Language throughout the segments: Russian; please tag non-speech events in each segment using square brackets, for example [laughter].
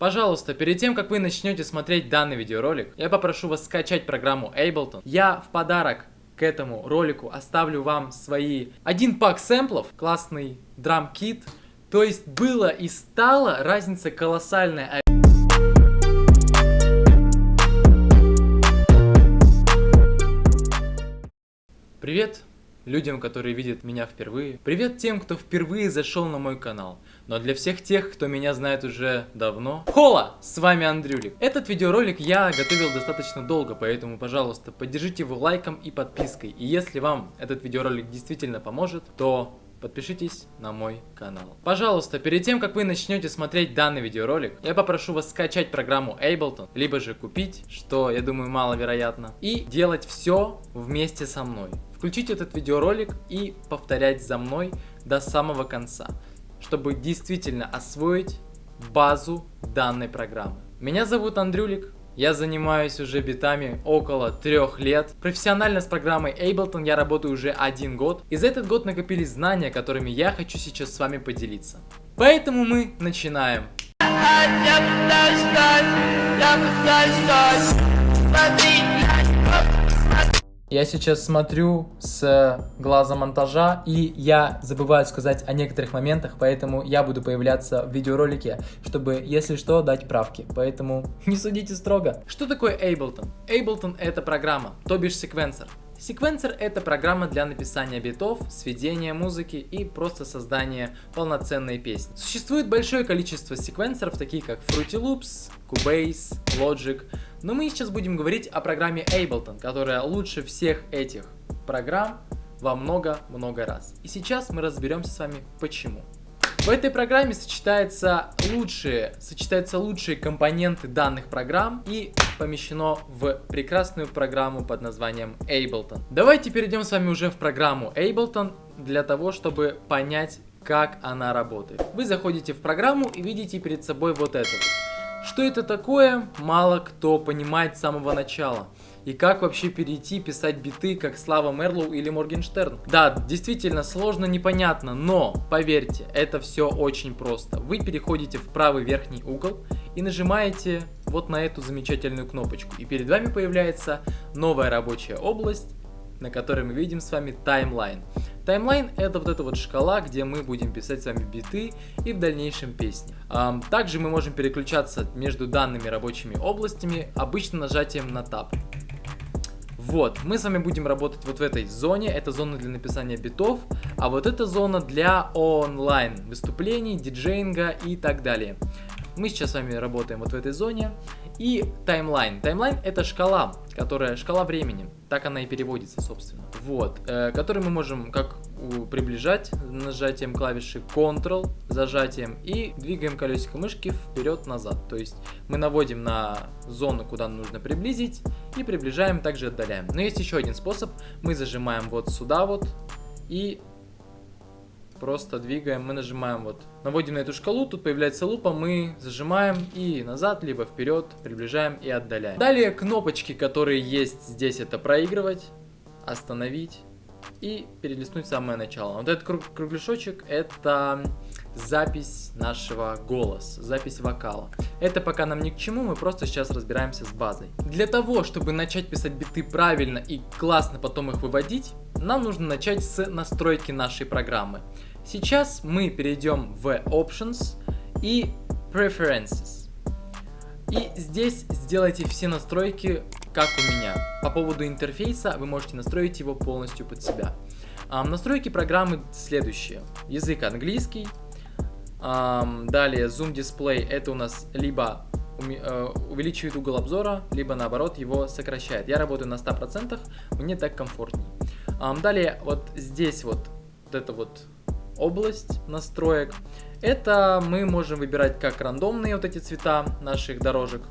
Пожалуйста, перед тем, как вы начнете смотреть данный видеоролик, я попрошу вас скачать программу Ableton. Я в подарок к этому ролику оставлю вам свои один пак сэмплов, классный драм-кит. То есть было и стало разница колоссальная. Привет людям, которые видят меня впервые. Привет тем, кто впервые зашел на мой канал. Но для всех тех, кто меня знает уже давно. Хола! С вами Андрюлик. Этот видеоролик я готовил достаточно долго, поэтому, пожалуйста, поддержите его лайком и подпиской. И если вам этот видеоролик действительно поможет, то подпишитесь на мой канал. Пожалуйста, перед тем, как вы начнете смотреть данный видеоролик, я попрошу вас скачать программу Ableton, либо же купить, что, я думаю, маловероятно, и делать все вместе со мной. Включить этот видеоролик и повторять за мной до самого конца чтобы действительно освоить базу данной программы. Меня зовут Андрюлик, я занимаюсь уже битами около трех лет. Профессионально с программой Ableton я работаю уже один год. И за этот год накопились знания, которыми я хочу сейчас с вами поделиться. Поэтому мы начинаем. Я сейчас смотрю с глаза монтажа, и я забываю сказать о некоторых моментах, поэтому я буду появляться в видеоролике, чтобы, если что, дать правки. Поэтому [laughs] не судите строго. Что такое Ableton? Ableton это программа, то бишь секвенсор. Секвенсор это программа для написания битов, сведения музыки и просто создания полноценной песни. Существует большое количество секвенсоров, такие как Fruity Loops, Cubase, Logic, но мы сейчас будем говорить о программе Ableton, которая лучше всех этих программ во много-много раз. И сейчас мы разберемся с вами почему. В этой программе сочетаются лучшие, сочетаются лучшие компоненты данных программ и помещено в прекрасную программу под названием Ableton. Давайте перейдем с вами уже в программу Ableton для того, чтобы понять, как она работает. Вы заходите в программу и видите перед собой вот это. Что это такое, мало кто понимает с самого начала и как вообще перейти писать биты, как Слава Мерлоу или Моргенштерн. Да, действительно сложно, непонятно, но поверьте, это все очень просто. Вы переходите в правый верхний угол и нажимаете вот на эту замечательную кнопочку. И перед вами появляется новая рабочая область, на которой мы видим с вами таймлайн. Таймлайн это вот эта вот шкала, где мы будем писать с вами биты и в дальнейшем песни. Также мы можем переключаться между данными рабочими областями обычно нажатием на Tab. Вот, мы с вами будем работать вот в этой зоне, это зона для написания битов, а вот эта зона для онлайн выступлений, диджейнга и так далее. Мы сейчас с вами работаем вот в этой зоне. И таймлайн. Таймлайн это шкала, которая шкала времени. Так она и переводится, собственно. Вот, э, который мы можем как приближать нажатием клавиши Ctrl, зажатием и двигаем колесико мышки вперед-назад. То есть мы наводим на зону, куда нужно приблизить и приближаем, также отдаляем. Но есть еще один способ. Мы зажимаем вот сюда вот и просто двигаем, мы нажимаем вот, наводим на эту шкалу, тут появляется лупа, мы зажимаем и назад, либо вперед, приближаем и отдаляем. Далее кнопочки, которые есть здесь, это проигрывать, остановить и перелистнуть самое начало. Вот этот круг кругляшочек это запись нашего голоса, запись вокала. Это пока нам ни к чему, мы просто сейчас разбираемся с базой. Для того, чтобы начать писать биты правильно и классно потом их выводить, нам нужно начать с настройки нашей программы. Сейчас мы перейдем в Options и Preferences. И здесь сделайте все настройки, как у меня. По поводу интерфейса вы можете настроить его полностью под себя. Um, настройки программы следующие. Язык английский. Um, далее Zoom Display это у нас либо э, увеличивает угол обзора, либо наоборот его сокращает. Я работаю на 100%, мне так комфортней. Um, далее вот здесь вот, вот это вот область настроек. Это мы можем выбирать как рандомные вот эти цвета наших дорожек.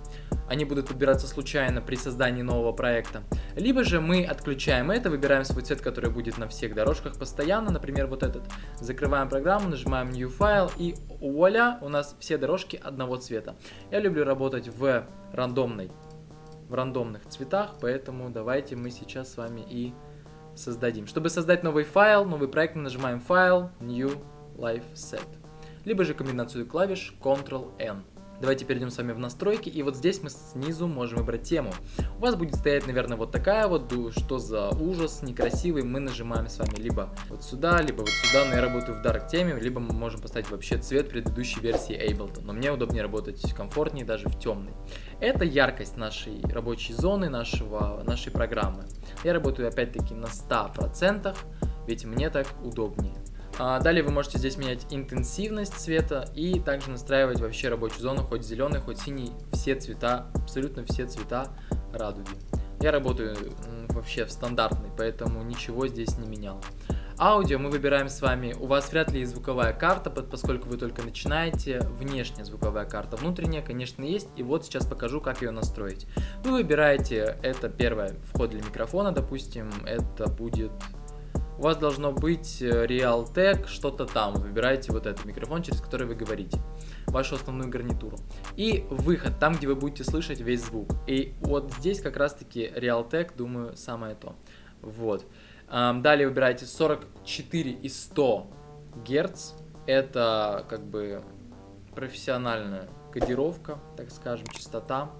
Они будут подбираться случайно при создании нового проекта. Либо же мы отключаем это, выбираем свой цвет, который будет на всех дорожках постоянно, например, вот этот. Закрываем программу, нажимаем New File и вуаля, у нас все дорожки одного цвета. Я люблю работать в рандомной, в рандомных цветах, поэтому давайте мы сейчас с вами и создадим. Чтобы создать новый файл, новый проект, мы нажимаем Файл, New, Live Set. Либо же комбинацию клавиш Ctrl-N. Давайте перейдем с вами в настройки, и вот здесь мы снизу можем выбрать тему. У вас будет стоять, наверное, вот такая вот, что за ужас, некрасивый, мы нажимаем с вами либо вот сюда, либо вот сюда, но я работаю в Dark теме, либо мы можем поставить вообще цвет предыдущей версии Ableton, но мне удобнее работать комфортнее даже в темный. Это яркость нашей рабочей зоны, нашего, нашей программы. Я работаю опять-таки на 100%, ведь мне так удобнее. А, далее вы можете здесь менять интенсивность цвета и также настраивать вообще рабочую зону, хоть зеленый, хоть синий, все цвета, абсолютно все цвета радуги. Я работаю вообще в стандартной, поэтому ничего здесь не менял. Аудио мы выбираем с вами, у вас вряд ли есть звуковая карта, поскольку вы только начинаете, внешняя звуковая карта, внутренняя, конечно, есть, и вот сейчас покажу, как ее настроить. Вы выбираете, это первое, вход для микрофона, допустим, это будет у вас должно быть э, Realtek, что-то там. Выбираете вот этот микрофон, через который вы говорите, вашу основную гарнитуру. И выход, там, где вы будете слышать весь звук. И вот здесь как раз-таки Realtek, думаю, самое то. Вот. Далее выбираете 44 и 100 Герц. Это как бы профессиональная кодировка, так скажем, частота.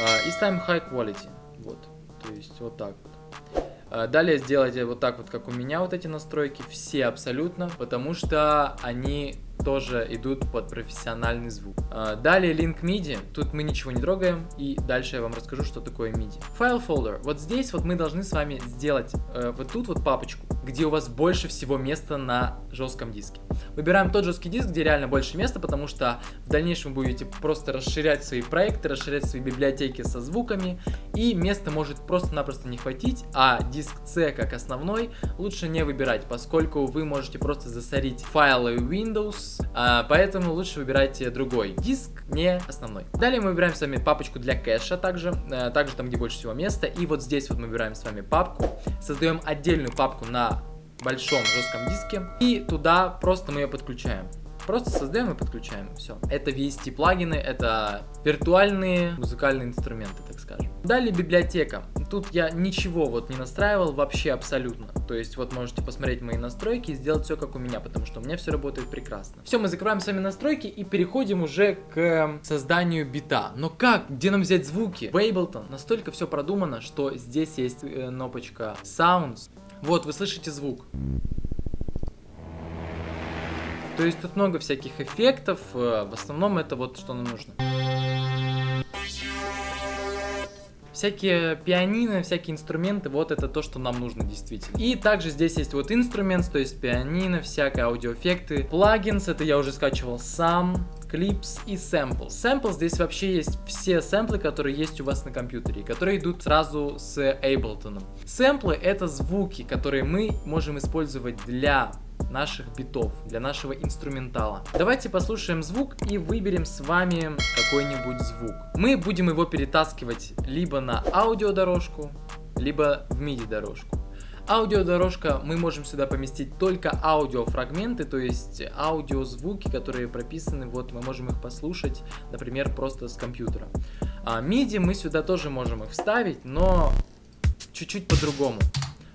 А, и ставим High Quality. Вот. То есть вот так вот. Э, далее сделайте вот так вот, как у меня вот эти настройки, все абсолютно, потому что они тоже идут под профессиональный звук. А, далее Link MIDI, тут мы ничего не трогаем, и дальше я вам расскажу, что такое MIDI. File Folder, вот здесь вот мы должны с вами сделать э, вот тут вот папочку, где у вас больше всего места на жестком диске. Выбираем тот жесткий диск, где реально больше места, потому что в дальнейшем вы будете просто расширять свои проекты, расширять свои библиотеки со звуками, и места может просто-напросто не хватить, а диск C как основной лучше не выбирать, поскольку вы можете просто засорить файлы Windows, а, поэтому лучше выбирайте другой диск, не основной. Далее мы выбираем с вами папочку для кэша также, а, также там, где больше всего места, и вот здесь вот мы выбираем с вами папку, создаем отдельную папку на большом жестком диске, и туда просто мы ее подключаем. Просто создаем и подключаем. Все. Это VST плагины, это виртуальные музыкальные инструменты, так скажем. Далее библиотека. Тут я ничего вот не настраивал вообще абсолютно. То есть вот можете посмотреть мои настройки и сделать все как у меня, потому что у меня все работает прекрасно. Все, мы закрываем с вами настройки и переходим уже к созданию бита. Но как? Где нам взять звуки? В Ableton настолько все продумано, что здесь есть э, кнопочка Sounds. Вот, вы слышите звук. То есть тут много всяких эффектов, э, в основном это вот что нам нужно. Всякие пианино, всякие инструменты, вот это то, что нам нужно действительно. И также здесь есть вот инструмент, то есть пианино, всякие аудиоэффекты. Плагинс, это я уже скачивал сам. Clips и Samples. Samples здесь вообще есть все сэмплы, которые есть у вас на компьютере, которые идут сразу с Ableton. Сэмплы это звуки, которые мы можем использовать для наших битов, для нашего инструментала. Давайте послушаем звук и выберем с вами какой-нибудь звук. Мы будем его перетаскивать либо на аудиодорожку, либо в MIDI дорожку. Аудиодорожка, мы можем сюда поместить только аудиофрагменты, то есть аудиозвуки, которые прописаны, вот мы можем их послушать, например, просто с компьютера. А MIDI мы сюда тоже можем их вставить, но чуть-чуть по-другому.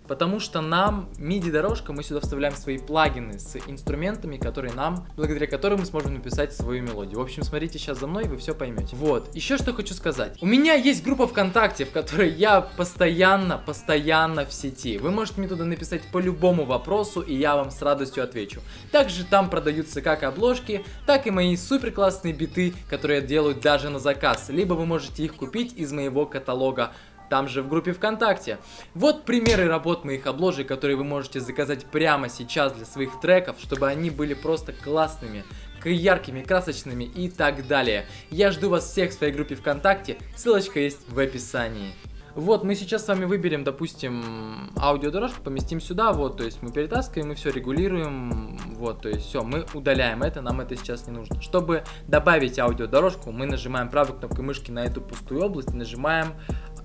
Потому что нам MIDI-дорожка, мы сюда вставляем свои плагины с инструментами, которые нам, благодаря которым мы сможем написать свою мелодию. В общем, смотрите сейчас за мной, вы все поймете. Вот, еще что хочу сказать. У меня есть группа ВКонтакте, в которой я постоянно, постоянно в сети. Вы можете мне туда написать по любому вопросу, и я вам с радостью отвечу. Также там продаются как обложки, так и мои супер классные биты, которые я делаю даже на заказ. Либо вы можете их купить из моего каталога там же в группе ВКонтакте. Вот примеры работ моих обложек, которые вы можете заказать прямо сейчас для своих треков, чтобы они были просто классными, яркими, красочными и так далее. Я жду вас всех в своей группе ВКонтакте, ссылочка есть в описании. Вот, мы сейчас с вами выберем, допустим, аудиодорожку, поместим сюда, вот, то есть мы перетаскиваем и все регулируем, вот, то есть все, мы удаляем это, нам это сейчас не нужно. Чтобы добавить аудиодорожку, мы нажимаем правой кнопкой мышки на эту пустую область, нажимаем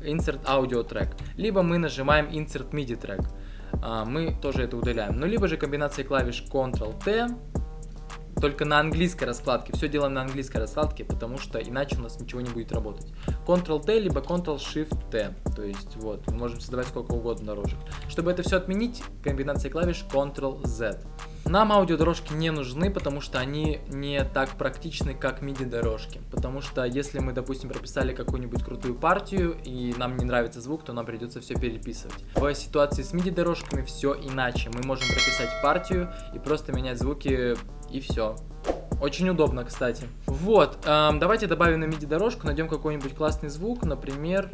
Insert Audio Track, либо мы нажимаем Insert MIDI Track, а, мы тоже это удаляем. Ну, либо же комбинация клавиш Ctrl-T, только на английской раскладке, все делаем на английской раскладке, потому что иначе у нас ничего не будет работать. Ctrl-T, либо Ctrl-Shift-T, то есть вот, мы можем создавать сколько угодно дорожек. Чтобы это все отменить, комбинация клавиш Ctrl-Z. Нам аудиодорожки не нужны, потому что они не так практичны, как MIDI-дорожки. Потому что если мы, допустим, прописали какую-нибудь крутую партию, и нам не нравится звук, то нам придется все переписывать. В ситуации с MIDI-дорожками все иначе. Мы можем прописать партию и просто менять звуки, и все. Очень удобно, кстати. Вот, эм, давайте добавим на MIDI дорожку, найдем какой-нибудь классный звук, например...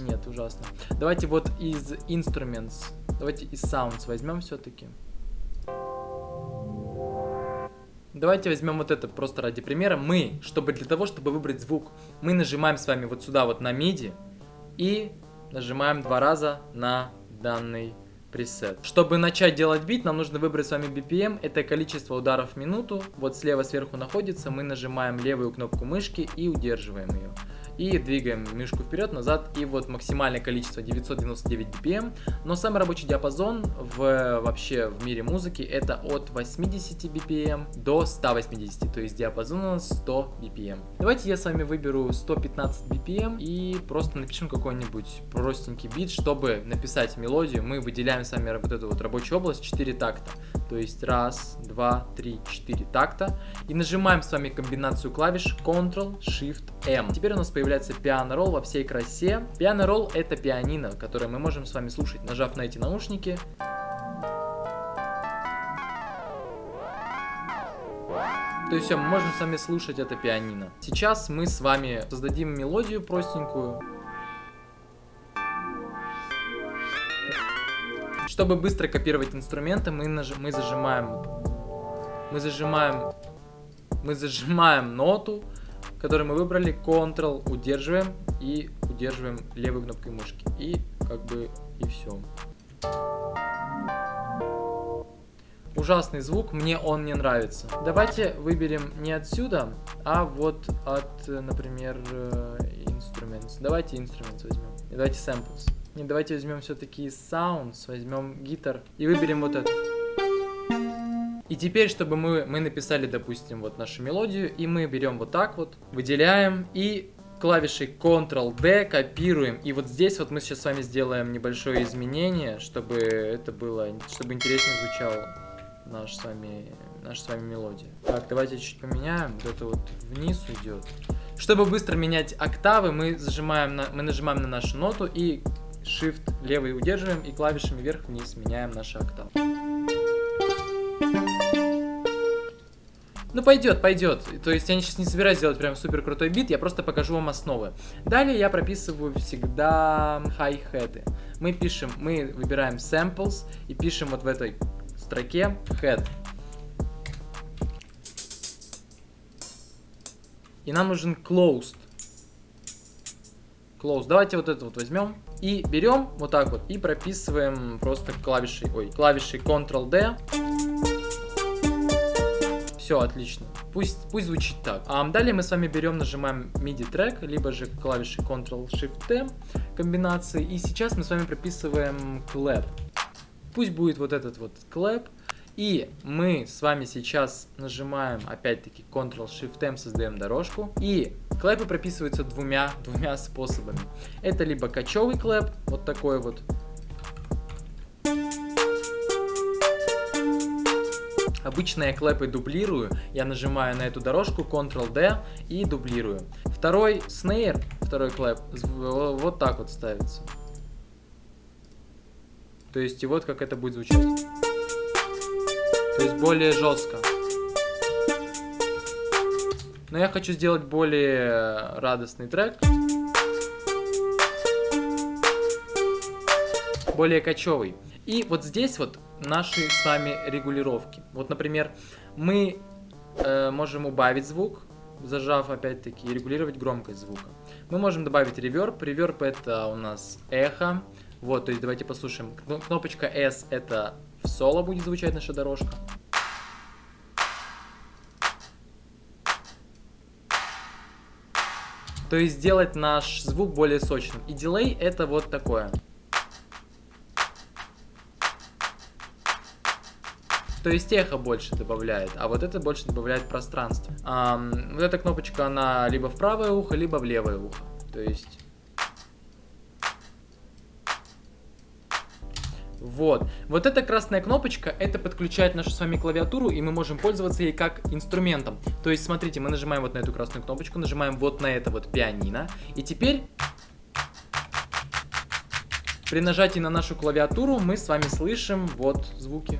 Нет, ужасно. Давайте вот из Instruments, давайте из Sounds возьмем все-таки. Давайте возьмем вот это просто ради примера. Мы, чтобы для того, чтобы выбрать звук, мы нажимаем с вами вот сюда вот на MIDI и нажимаем два раза на данный пресет. Чтобы начать делать бит, нам нужно выбрать с вами BPM, это количество ударов в минуту. Вот слева сверху находится, мы нажимаем левую кнопку мышки и удерживаем ее и двигаем мышку вперед, назад, и вот максимальное количество 999 BPM, но самый рабочий диапазон в, вообще в мире музыки это от 80 BPM до 180, то есть диапазон у нас 100 BPM. Давайте я с вами выберу 115 BPM и просто напишем какой-нибудь простенький бит, чтобы написать мелодию, мы выделяем с вами вот эту вот рабочую область 4 такта, то есть раз, два, три, четыре такта, и нажимаем с вами комбинацию клавиш Ctrl-Shift-M. Теперь у нас появляется пиано ролл во всей красе. Пиано ролл это пианино, которое мы можем с вами слушать, нажав на эти наушники. То есть все, мы можем с вами слушать это пианино. Сейчас мы с вами создадим мелодию простенькую. Чтобы быстро копировать инструменты, мы, наж... мы зажимаем... Мы зажимаем... Мы зажимаем ноту, который мы выбрали, Ctrl удерживаем и удерживаем левой кнопкой мышки. И как бы и все. Ужасный звук, мне он не нравится. Давайте выберем не отсюда, а вот от, например, э, Instruments. Давайте Instruments возьмем. Давайте Samples. Не, давайте возьмем все-таки Sounds, возьмем гитар и выберем вот это. И теперь, чтобы мы, мы написали, допустим, вот нашу мелодию, и мы берем вот так вот, выделяем и клавишей Ctrl-D копируем. И вот здесь вот мы сейчас с вами сделаем небольшое изменение, чтобы это было, чтобы интереснее звучало наш с вами, наша с вами мелодия. Так, давайте чуть поменяем. Это вот вниз уйдет. Чтобы быстро менять октавы, мы, зажимаем на, мы нажимаем на нашу ноту и Shift левый удерживаем и клавишами вверх-вниз меняем наши октавы. Ну, пойдет, пойдет. То есть я сейчас не собираюсь делать прям супер крутой бит, я просто покажу вам основы. Далее я прописываю всегда хай-хеты. Мы пишем, мы выбираем samples и пишем вот в этой строке head. И нам нужен closed. Close. Давайте вот это вот возьмем. И берем вот так вот и прописываем просто клавишей, ой, клавишей Ctrl-D. Все, отлично. Пусть, пусть звучит так. А далее мы с вами берем, нажимаем MIDI трек, либо же клавиши Ctrl-Shift-T комбинации. И сейчас мы с вами прописываем clap. Пусть будет вот этот вот clap. И мы с вами сейчас нажимаем, опять-таки, Ctrl-Shift-M, создаем дорожку. И клэпы прописываются двумя, двумя способами. Это либо кочевый клэп, вот такой вот, Обычно я клэпы дублирую, я нажимаю на эту дорожку Ctrl-D и дублирую. Второй снейр, второй клэп, вот так вот ставится. То есть и вот как это будет звучать. То есть более жестко. Но я хочу сделать более радостный трек. Более кочевый. И вот здесь вот наши с вами регулировки. Вот, например, мы э, можем убавить звук, зажав опять-таки регулировать громкость звука. Мы можем добавить реверб. Реверб это у нас эхо. Вот, то есть давайте послушаем. Кнопочка S это в соло будет звучать наша дорожка. То есть сделать наш звук более сочным. И дилей это вот такое. То есть эхо больше добавляет, а вот это больше добавляет пространство. А, вот эта кнопочка, она либо в правое ухо, либо в левое ухо. То есть... Вот. Вот эта красная кнопочка, это подключает нашу с вами клавиатуру, и мы можем пользоваться ей как инструментом. То есть, смотрите, мы нажимаем вот на эту красную кнопочку, нажимаем вот на это вот пианино, и теперь... При нажатии на нашу клавиатуру мы с вами слышим вот звуки.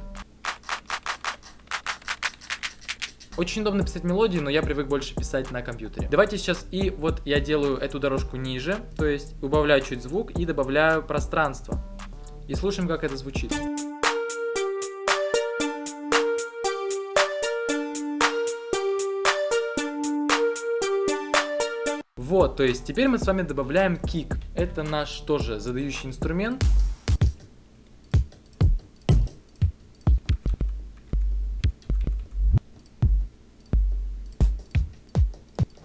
Очень удобно писать мелодии, но я привык больше писать на компьютере. Давайте сейчас и вот я делаю эту дорожку ниже, то есть убавляю чуть звук и добавляю пространство. И слушаем, как это звучит. Вот, то есть теперь мы с вами добавляем кик. Это наш тоже задающий инструмент.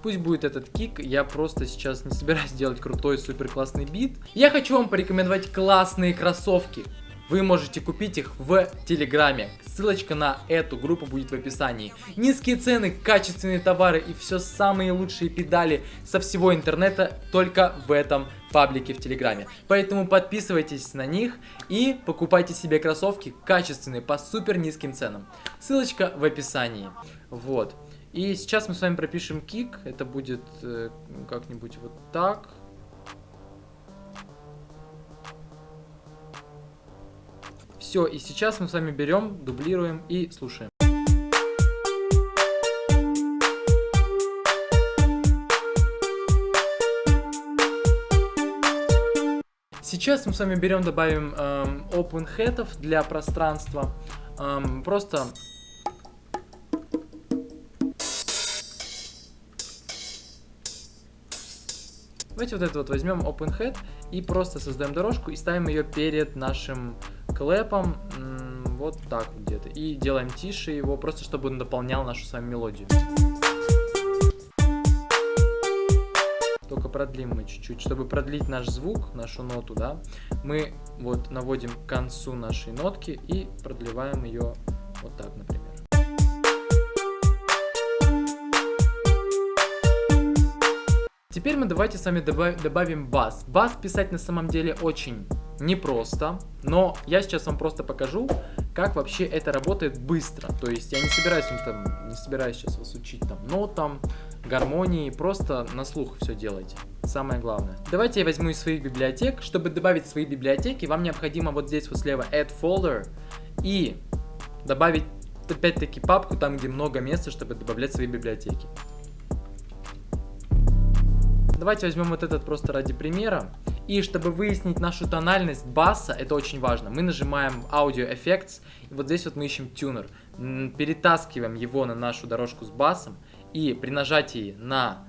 Пусть будет этот кик, я просто сейчас не собираюсь делать крутой супер классный бит. Я хочу вам порекомендовать классные кроссовки. Вы можете купить их в Телеграме. Ссылочка на эту группу будет в описании. Низкие цены, качественные товары и все самые лучшие педали со всего интернета только в этом паблике в Телеграме. Поэтому подписывайтесь на них и покупайте себе кроссовки качественные по супер низким ценам. Ссылочка в описании. Вот. И сейчас мы с вами пропишем кик. Это будет э, как-нибудь вот так. Все, и сейчас мы с вами берем, дублируем и слушаем. Сейчас мы с вами берем, добавим эм, open head для пространства. Эм, просто Давайте вот это вот возьмем OpenHead и просто создаем дорожку и ставим ее перед нашим клэпом, вот так где-то. И делаем тише его, просто чтобы он дополнял нашу с вами мелодию. Только продлим мы чуть-чуть, чтобы продлить наш звук, нашу ноту, да, мы вот наводим к концу нашей нотки и продлеваем ее вот так, например. Теперь мы давайте с вами добав добавим бас. Бас писать на самом деле очень непросто, но я сейчас вам просто покажу, как вообще это работает быстро. То есть я не собираюсь, там, не собираюсь сейчас вас учить там нотам, гармонии, просто на слух все делайте. Самое главное. Давайте я возьму из своих библиотек. Чтобы добавить свои библиотеки, вам необходимо вот здесь вот слева Add Folder и добавить опять-таки папку там, где много места, чтобы добавлять свои библиотеки. Давайте возьмем вот этот просто ради примера. И чтобы выяснить нашу тональность баса, это очень важно, мы нажимаем Audio Effects, и вот здесь вот мы ищем тюнер. Перетаскиваем его на нашу дорожку с басом, и при нажатии на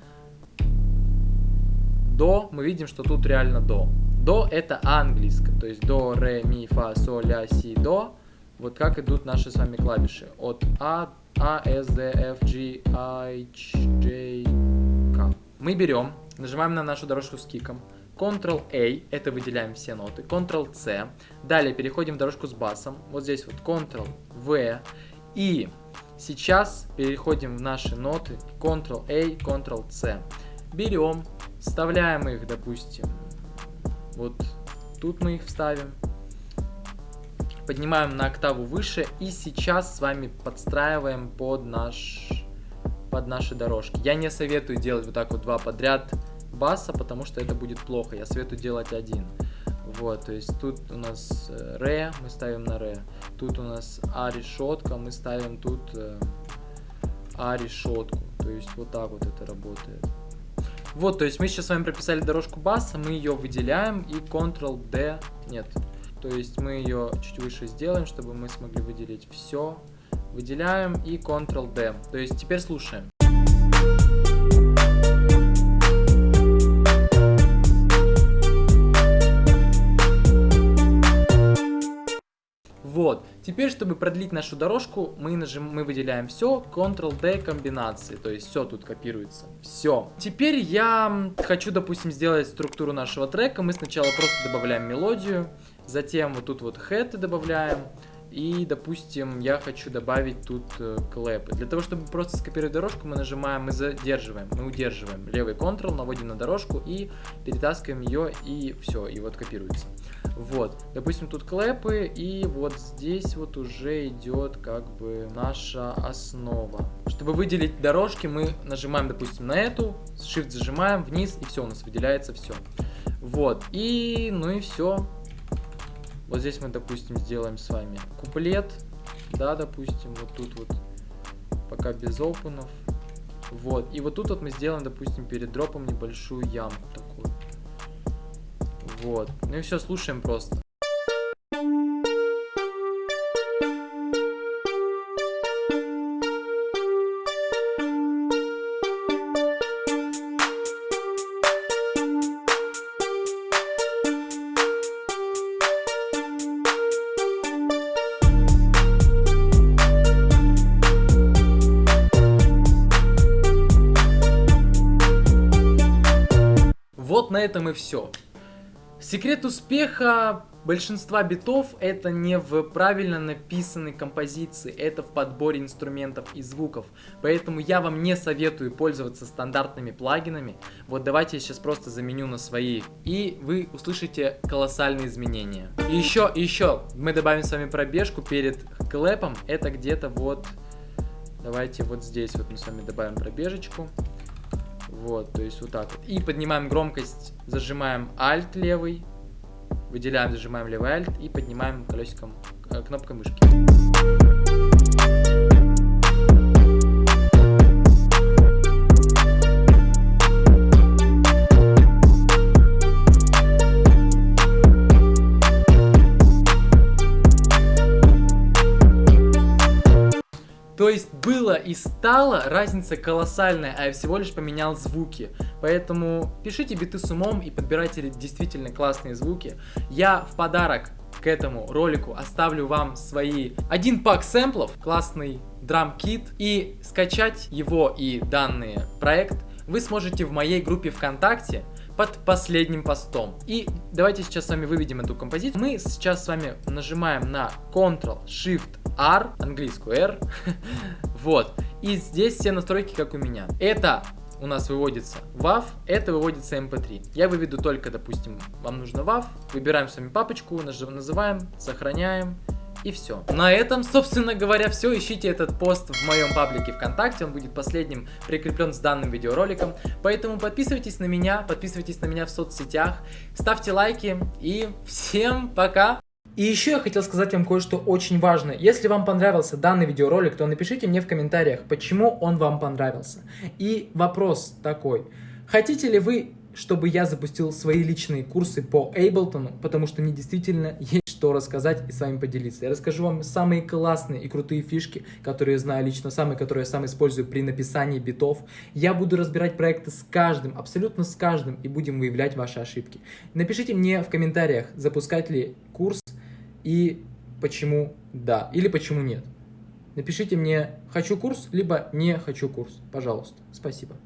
до мы видим, что тут реально до. До это английское, то есть до, ре, ми, фа, соль, ля, си, до. Вот как идут наши с вами клавиши. От А, А, С, Д, Ф, G, I, J, K. Мы берем Нажимаем на нашу дорожку с киком. Ctrl-A, это выделяем все ноты. Ctrl-C. Далее переходим в дорожку с басом. Вот здесь вот Ctrl-V. И сейчас переходим в наши ноты. Ctrl-A, Ctrl-C. Берем, вставляем их, допустим, вот тут мы их вставим. Поднимаем на октаву выше и сейчас с вами подстраиваем под наш под наши дорожки. Я не советую делать вот так вот два подряд баса, потому что это будет плохо. Я советую делать один. Вот, то есть тут у нас э, ре, мы ставим на ре. Тут у нас а решетка, мы ставим тут э, а решетку. То есть вот так вот это работает. Вот, то есть мы сейчас с вами прописали дорожку баса, мы ее выделяем и Ctrl-D, нет, то есть мы ее чуть выше сделаем, чтобы мы смогли выделить все выделяем и Ctrl-D. То есть теперь слушаем. Вот. Теперь, чтобы продлить нашу дорожку, мы, нажим, мы выделяем все, Ctrl-D комбинации, то есть все тут копируется. Все. Теперь я хочу, допустим, сделать структуру нашего трека. Мы сначала просто добавляем мелодию, затем вот тут вот head добавляем, И, допустим, я хочу добавить тут э, клэпы. Для того, чтобы просто скопировать дорожку, мы нажимаем, мы задерживаем, мы удерживаем левый Ctrl, наводим на дорожку и перетаскиваем ее, и все, и вот копируется. Вот, допустим, тут клэпы, и вот здесь вот уже идет как бы наша основа. Чтобы выделить дорожки, мы нажимаем, допустим, на эту, Shift зажимаем вниз, и все, у нас выделяется все. Вот, и, ну и все. Вот здесь мы, допустим, сделаем с вами куплет, да, допустим, вот тут вот, пока без опенов. Вот, и вот тут вот мы сделаем, допустим, перед дропом небольшую ямку такую. Вот, ну и все, слушаем просто. Этом и все. Секрет успеха большинства битов это не в правильно написанной композиции, это в подборе инструментов и звуков. Поэтому я вам не советую пользоваться стандартными плагинами. Вот давайте я сейчас просто заменю на свои, и вы услышите колоссальные изменения. И еще, еще, мы добавим с вами пробежку перед клэпом, это где-то вот, давайте вот здесь вот мы с вами добавим пробежечку. Вот, то есть вот так вот. И поднимаем громкость, зажимаем Alt левый, выделяем, зажимаем левый Alt и поднимаем колесиком, э, кнопкой мышки. Было и стало разница колоссальная, а я всего лишь поменял звуки. Поэтому пишите биты с умом и подбирайте действительно классные звуки. Я в подарок к этому ролику оставлю вам свои один пак сэмплов, классный драм-кит и скачать его и данный проект вы сможете в моей группе ВКонтакте под последним постом. И давайте сейчас с вами выведем эту композицию. Мы сейчас с вами нажимаем на Ctrl-Shift-R, английскую R, [laughs] вот. И здесь все настройки, как у меня. Это у нас выводится WAV, это выводится MP3. Я выведу только, допустим, вам нужно WAV, выбираем с вами папочку, называем, сохраняем, и все. На этом, собственно говоря, все. Ищите этот пост в моем паблике ВКонтакте, он будет последним прикреплен с данным видеороликом. Поэтому подписывайтесь на меня, подписывайтесь на меня в соцсетях, ставьте лайки и всем пока! И еще я хотел сказать вам кое-что очень важное. Если вам понравился данный видеоролик, то напишите мне в комментариях, почему он вам понравился. И вопрос такой. Хотите ли вы, чтобы я запустил свои личные курсы по Эйблтону, потому что мне действительно есть что рассказать и с вами поделиться. Я расскажу вам самые классные и крутые фишки, которые я знаю лично, самые, которые я сам использую при написании битов. Я буду разбирать проекты с каждым, абсолютно с каждым, и будем выявлять ваши ошибки. Напишите мне в комментариях, запускать ли курс и почему да, или почему нет. Напишите мне «хочу курс», либо «не хочу курс», пожалуйста. Спасибо.